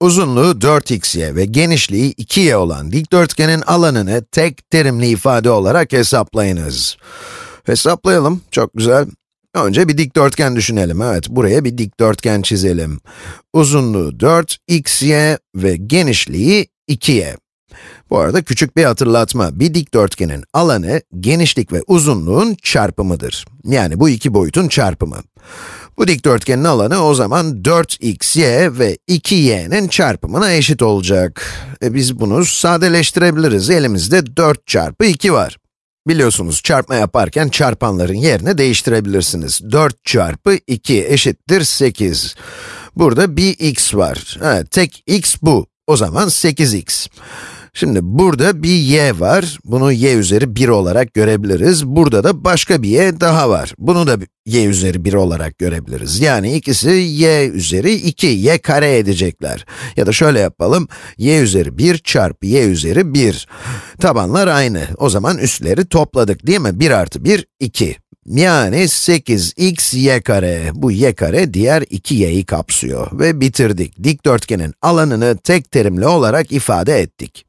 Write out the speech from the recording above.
Uzunluğu 4xy ve genişliği 2y olan dikdörtgenin alanını tek terimli ifade olarak hesaplayınız. Hesaplayalım, çok güzel. Önce bir dikdörtgen düşünelim. Evet, buraya bir dikdörtgen çizelim. Uzunluğu 4, xy ve genişliği 2y. Bu arada küçük bir hatırlatma. Bir dikdörtgenin alanı, genişlik ve uzunluğun çarpımıdır. Yani bu iki boyutun çarpımı. Bu dikdörtgenin alanı o zaman 4xy ve 2y'nin çarpımına eşit olacak. E biz bunu sadeleştirebiliriz. Elimizde 4 çarpı 2 var. Biliyorsunuz çarpma yaparken çarpanların yerini değiştirebilirsiniz. 4 çarpı 2 eşittir 8. Burada bir x var. Evet, tek x bu. O zaman 8x. Şimdi burada bir y var, bunu y üzeri 1 olarak görebiliriz. Burada da başka bir y daha var. Bunu da y üzeri 1 olarak görebiliriz. Yani ikisi y üzeri 2, y kare edecekler. Ya da şöyle yapalım, y üzeri 1 çarpı y üzeri 1. Tabanlar aynı. O zaman üstleri topladık değil mi? 1 artı 1, 2. Yani 8x y kare. Bu y kare diğer 2y'yi kapsıyor. Ve bitirdik. Dikdörtgenin alanını tek terimli olarak ifade ettik.